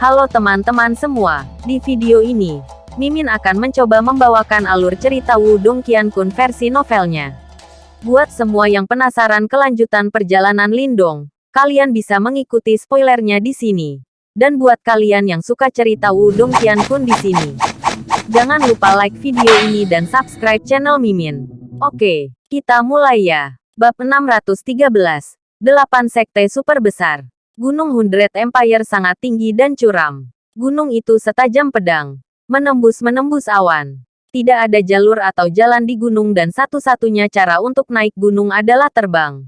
Halo teman-teman semua, di video ini, Mimin akan mencoba membawakan alur cerita Wudong Qiankun versi novelnya. Buat semua yang penasaran kelanjutan perjalanan Lindong, kalian bisa mengikuti spoilernya di sini. Dan buat kalian yang suka cerita Wudong Qiankun di sini, jangan lupa like video ini dan subscribe channel Mimin. Oke, kita mulai ya. Bab 613, 8 Sekte Super Besar. Gunung Hundred Empire sangat tinggi dan curam. Gunung itu setajam pedang. Menembus-menembus awan. Tidak ada jalur atau jalan di gunung dan satu-satunya cara untuk naik gunung adalah terbang.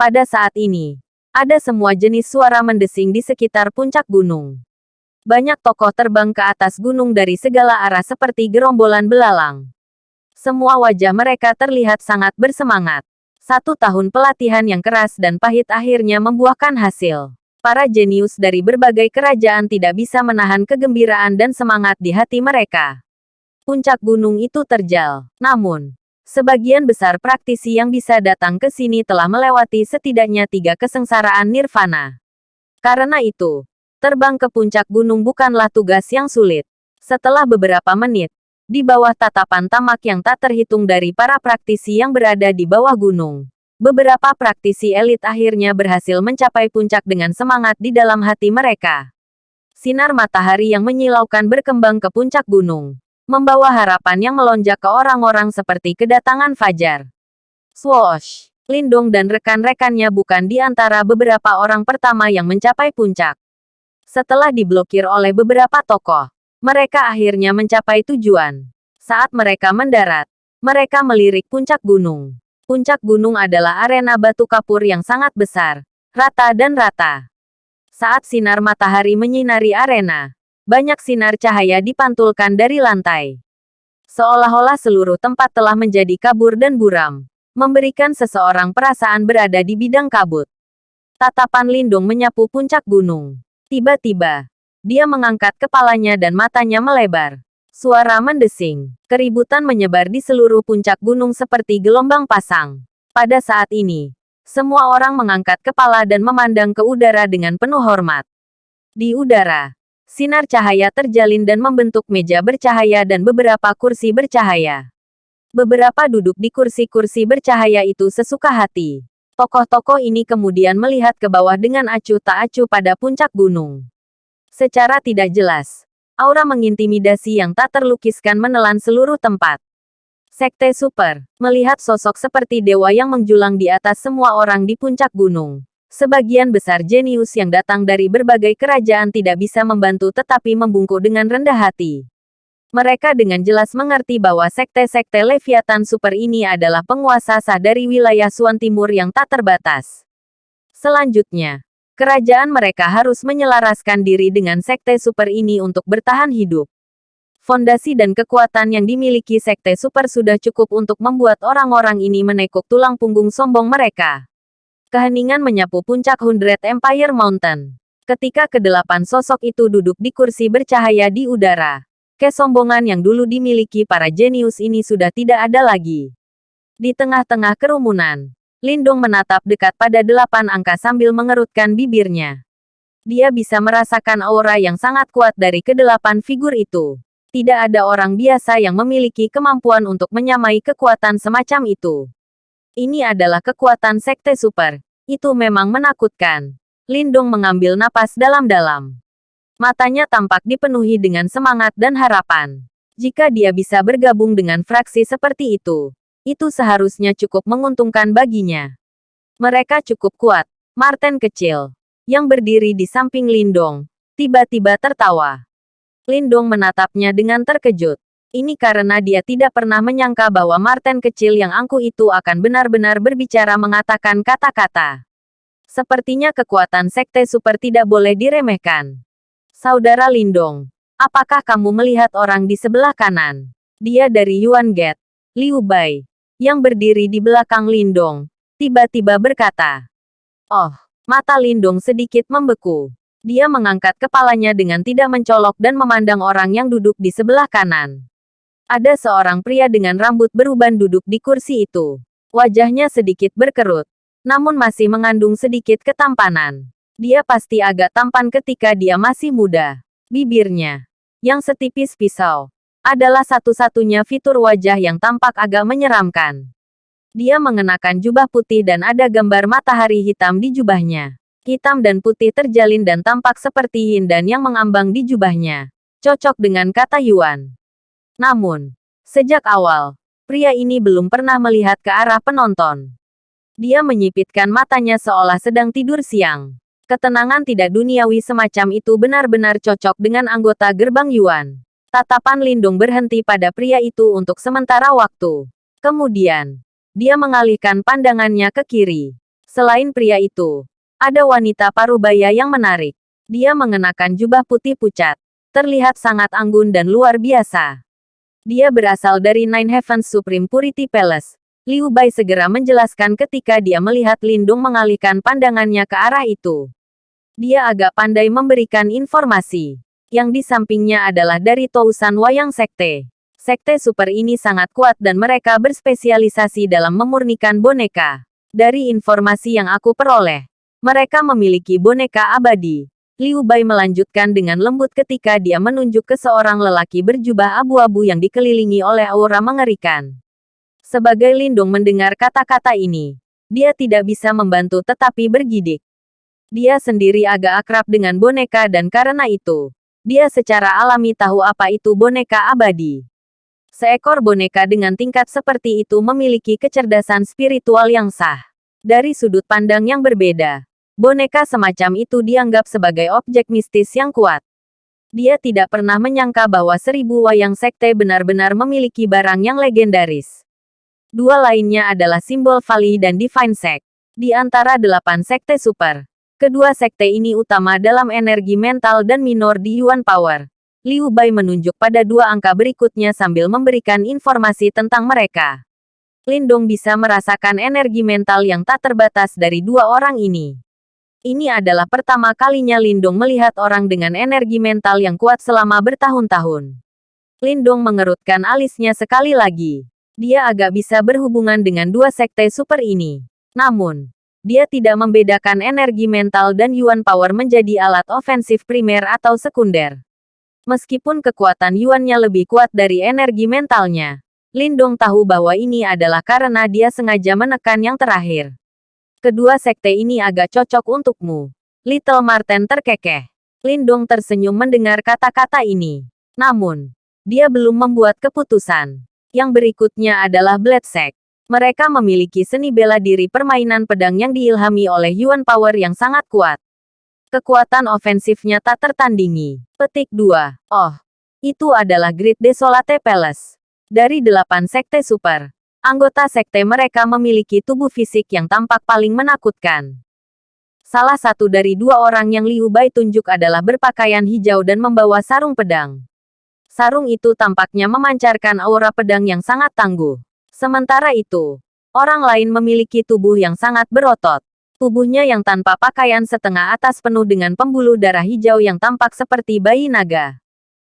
Pada saat ini, ada semua jenis suara mendesing di sekitar puncak gunung. Banyak tokoh terbang ke atas gunung dari segala arah seperti gerombolan belalang. Semua wajah mereka terlihat sangat bersemangat. Satu tahun pelatihan yang keras dan pahit akhirnya membuahkan hasil. Para jenius dari berbagai kerajaan tidak bisa menahan kegembiraan dan semangat di hati mereka. Puncak gunung itu terjal. Namun, sebagian besar praktisi yang bisa datang ke sini telah melewati setidaknya tiga kesengsaraan nirvana. Karena itu, terbang ke puncak gunung bukanlah tugas yang sulit. Setelah beberapa menit, di bawah tatapan tamak yang tak terhitung dari para praktisi yang berada di bawah gunung. Beberapa praktisi elit akhirnya berhasil mencapai puncak dengan semangat di dalam hati mereka. Sinar matahari yang menyilaukan berkembang ke puncak gunung, membawa harapan yang melonjak ke orang-orang seperti kedatangan fajar. Swoosh! Lindong dan rekan-rekannya bukan di antara beberapa orang pertama yang mencapai puncak. Setelah diblokir oleh beberapa tokoh, mereka akhirnya mencapai tujuan. Saat mereka mendarat, mereka melirik puncak gunung. Puncak gunung adalah arena batu kapur yang sangat besar, rata dan rata. Saat sinar matahari menyinari arena, banyak sinar cahaya dipantulkan dari lantai. Seolah-olah seluruh tempat telah menjadi kabur dan buram, memberikan seseorang perasaan berada di bidang kabut. Tatapan Lindung menyapu puncak gunung. Tiba-tiba, dia mengangkat kepalanya dan matanya melebar. Suara mendesing. Keributan menyebar di seluruh puncak gunung seperti gelombang pasang. Pada saat ini, semua orang mengangkat kepala dan memandang ke udara dengan penuh hormat. Di udara, sinar cahaya terjalin dan membentuk meja bercahaya dan beberapa kursi bercahaya. Beberapa duduk di kursi-kursi bercahaya itu sesuka hati. Tokoh-tokoh ini kemudian melihat ke bawah dengan acuh tak acuh pada puncak gunung. Secara tidak jelas, aura mengintimidasi yang tak terlukiskan menelan seluruh tempat. Sekte Super, melihat sosok seperti dewa yang menjulang di atas semua orang di puncak gunung. Sebagian besar jenius yang datang dari berbagai kerajaan tidak bisa membantu tetapi membungkuk dengan rendah hati. Mereka dengan jelas mengerti bahwa sekte-sekte Leviathan Super ini adalah penguasa sah dari wilayah Suan Timur yang tak terbatas. Selanjutnya, Kerajaan mereka harus menyelaraskan diri dengan sekte super ini untuk bertahan hidup. Fondasi dan kekuatan yang dimiliki sekte super sudah cukup untuk membuat orang-orang ini menekuk tulang punggung sombong mereka. Keheningan menyapu puncak Hundred Empire Mountain. Ketika kedelapan sosok itu duduk di kursi bercahaya di udara, kesombongan yang dulu dimiliki para jenius ini sudah tidak ada lagi. Di tengah-tengah kerumunan, Lindung menatap dekat pada delapan angka sambil mengerutkan bibirnya. Dia bisa merasakan aura yang sangat kuat dari kedelapan figur itu. Tidak ada orang biasa yang memiliki kemampuan untuk menyamai kekuatan semacam itu. Ini adalah kekuatan sekte super. Itu memang menakutkan. Lindung mengambil napas dalam-dalam. Matanya tampak dipenuhi dengan semangat dan harapan. Jika dia bisa bergabung dengan fraksi seperti itu, itu seharusnya cukup menguntungkan baginya. Mereka cukup kuat. Martin kecil, yang berdiri di samping Lindong, tiba-tiba tertawa. Lindong menatapnya dengan terkejut. Ini karena dia tidak pernah menyangka bahwa Martin kecil yang angkuh itu akan benar-benar berbicara mengatakan kata-kata. Sepertinya kekuatan sekte super tidak boleh diremehkan. Saudara Lindong, apakah kamu melihat orang di sebelah kanan? Dia dari Yuan Gate, Liu Bai yang berdiri di belakang Lindong, tiba-tiba berkata, Oh, mata Lindong sedikit membeku. Dia mengangkat kepalanya dengan tidak mencolok dan memandang orang yang duduk di sebelah kanan. Ada seorang pria dengan rambut beruban duduk di kursi itu. Wajahnya sedikit berkerut, namun masih mengandung sedikit ketampanan. Dia pasti agak tampan ketika dia masih muda. Bibirnya, yang setipis pisau, adalah satu-satunya fitur wajah yang tampak agak menyeramkan. Dia mengenakan jubah putih dan ada gambar matahari hitam di jubahnya. Hitam dan putih terjalin dan tampak seperti hindan yang mengambang di jubahnya. Cocok dengan kata Yuan. Namun, sejak awal, pria ini belum pernah melihat ke arah penonton. Dia menyipitkan matanya seolah sedang tidur siang. Ketenangan tidak duniawi semacam itu benar-benar cocok dengan anggota gerbang Yuan. Tatapan Lindung berhenti pada pria itu untuk sementara waktu. Kemudian, dia mengalihkan pandangannya ke kiri. Selain pria itu, ada wanita parubaya yang menarik. Dia mengenakan jubah putih pucat. Terlihat sangat anggun dan luar biasa. Dia berasal dari Nine Heavens Supreme Purity Palace. Liu Bai segera menjelaskan ketika dia melihat Lindung mengalihkan pandangannya ke arah itu. Dia agak pandai memberikan informasi. Yang di sampingnya adalah dari Tousan Wayang Sekte. Sekte super ini sangat kuat dan mereka berspesialisasi dalam memurnikan boneka. Dari informasi yang aku peroleh, mereka memiliki boneka abadi. Liu Bai melanjutkan dengan lembut ketika dia menunjuk ke seorang lelaki berjubah abu-abu yang dikelilingi oleh aura mengerikan. Sebagai lindung mendengar kata-kata ini, dia tidak bisa membantu tetapi bergidik. Dia sendiri agak akrab dengan boneka dan karena itu, dia secara alami tahu apa itu boneka abadi. Seekor boneka dengan tingkat seperti itu memiliki kecerdasan spiritual yang sah. Dari sudut pandang yang berbeda, boneka semacam itu dianggap sebagai objek mistis yang kuat. Dia tidak pernah menyangka bahwa seribu wayang sekte benar-benar memiliki barang yang legendaris. Dua lainnya adalah simbol Vali dan Divine Sect. Di antara delapan sekte super, kedua sekte ini utama dalam energi mental dan minor di Yuan Power. Liu Bai menunjuk pada dua angka berikutnya sambil memberikan informasi tentang mereka. Lindong bisa merasakan energi mental yang tak terbatas dari dua orang ini. Ini adalah pertama kalinya Lindong melihat orang dengan energi mental yang kuat selama bertahun-tahun. Lindong mengerutkan alisnya sekali lagi dia agak bisa berhubungan dengan dua sekte super ini. Namun, dia tidak membedakan energi mental dan Yuan Power menjadi alat ofensif primer atau sekunder. Meskipun kekuatan Yuannya lebih kuat dari energi mentalnya, Lindong tahu bahwa ini adalah karena dia sengaja menekan yang terakhir. Kedua sekte ini agak cocok untukmu. Little Marten terkekeh. Lindong tersenyum mendengar kata-kata ini. Namun, dia belum membuat keputusan. Yang berikutnya adalah Blade Sect. Mereka memiliki seni bela diri permainan pedang yang diilhami oleh Yuan Power yang sangat kuat. Kekuatan ofensifnya tak tertandingi. Petik 2. Oh, itu adalah Great Desolate Palace. Dari delapan sekte super, anggota sekte mereka memiliki tubuh fisik yang tampak paling menakutkan. Salah satu dari dua orang yang Liu Bai tunjuk adalah berpakaian hijau dan membawa sarung pedang. Sarung itu tampaknya memancarkan aura pedang yang sangat tangguh. Sementara itu, orang lain memiliki tubuh yang sangat berotot. Tubuhnya yang tanpa pakaian setengah atas penuh dengan pembuluh darah hijau yang tampak seperti bayi naga.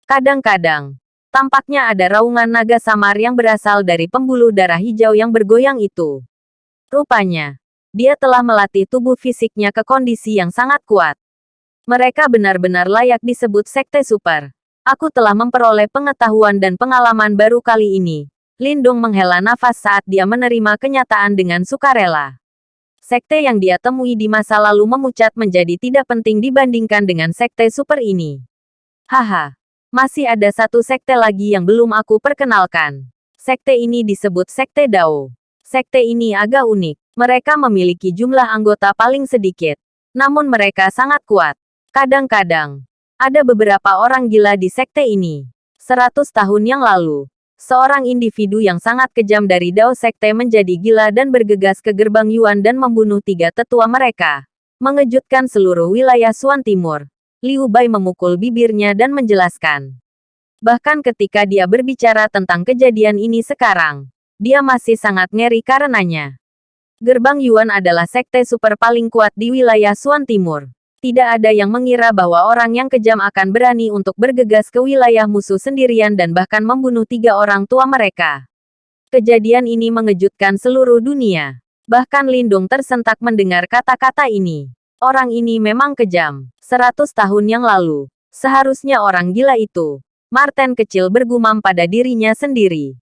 Kadang-kadang, tampaknya ada raungan naga samar yang berasal dari pembuluh darah hijau yang bergoyang itu. Rupanya, dia telah melatih tubuh fisiknya ke kondisi yang sangat kuat. Mereka benar-benar layak disebut sekte super. Aku telah memperoleh pengetahuan dan pengalaman baru kali ini. Lindung menghela nafas saat dia menerima kenyataan dengan sukarela. Sekte yang dia temui di masa lalu memucat menjadi tidak penting dibandingkan dengan sekte super ini. Haha, masih ada satu sekte lagi yang belum aku perkenalkan. Sekte ini disebut Sekte Dao. Sekte ini agak unik. Mereka memiliki jumlah anggota paling sedikit. Namun mereka sangat kuat. Kadang-kadang, ada beberapa orang gila di sekte ini. Seratus tahun yang lalu, seorang individu yang sangat kejam dari Dao Sekte menjadi gila dan bergegas ke gerbang Yuan dan membunuh tiga tetua mereka. Mengejutkan seluruh wilayah Suan Timur. Liu Bai memukul bibirnya dan menjelaskan. Bahkan ketika dia berbicara tentang kejadian ini sekarang, dia masih sangat ngeri karenanya. Gerbang Yuan adalah sekte super paling kuat di wilayah Suan Timur. Tidak ada yang mengira bahwa orang yang kejam akan berani untuk bergegas ke wilayah musuh sendirian dan bahkan membunuh tiga orang tua mereka. Kejadian ini mengejutkan seluruh dunia. Bahkan Lindung tersentak mendengar kata-kata ini. Orang ini memang kejam. Seratus tahun yang lalu, seharusnya orang gila itu. Martin kecil bergumam pada dirinya sendiri.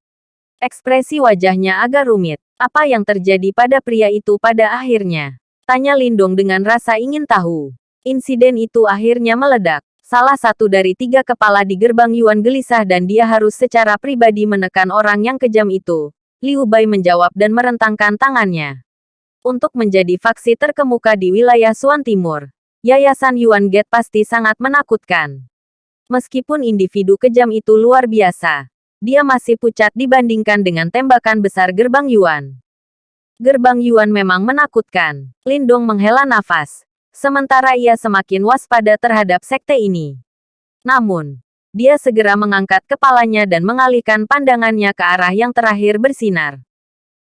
Ekspresi wajahnya agak rumit. Apa yang terjadi pada pria itu pada akhirnya? Tanya Lindong dengan rasa ingin tahu. Insiden itu akhirnya meledak. Salah satu dari tiga kepala di gerbang Yuan gelisah dan dia harus secara pribadi menekan orang yang kejam itu. Liu Bai menjawab dan merentangkan tangannya untuk menjadi faksi terkemuka di wilayah Suan Timur. Yayasan Yuan Gate pasti sangat menakutkan. Meskipun individu kejam itu luar biasa, dia masih pucat dibandingkan dengan tembakan besar gerbang Yuan. Gerbang Yuan memang menakutkan. Lindong menghela nafas. Sementara ia semakin waspada terhadap sekte ini. Namun, dia segera mengangkat kepalanya dan mengalihkan pandangannya ke arah yang terakhir bersinar.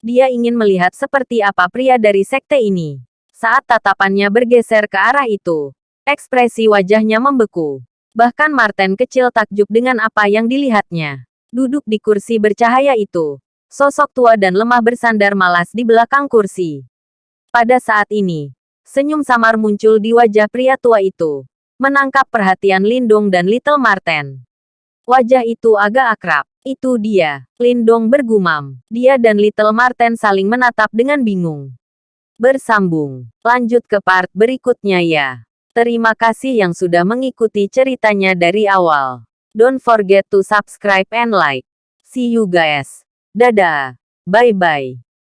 Dia ingin melihat seperti apa pria dari sekte ini. Saat tatapannya bergeser ke arah itu, ekspresi wajahnya membeku. Bahkan Martin kecil takjub dengan apa yang dilihatnya. Duduk di kursi bercahaya itu, sosok tua dan lemah bersandar malas di belakang kursi. Pada saat ini, senyum samar muncul di wajah pria tua itu, menangkap perhatian Lindung dan Little Martin. Wajah itu agak akrab. Itu dia. Lindong bergumam. Dia dan Little Marten saling menatap dengan bingung. Bersambung. Lanjut ke part berikutnya ya. Terima kasih yang sudah mengikuti ceritanya dari awal. Don't forget to subscribe and like. See you guys. Dadah. Bye-bye.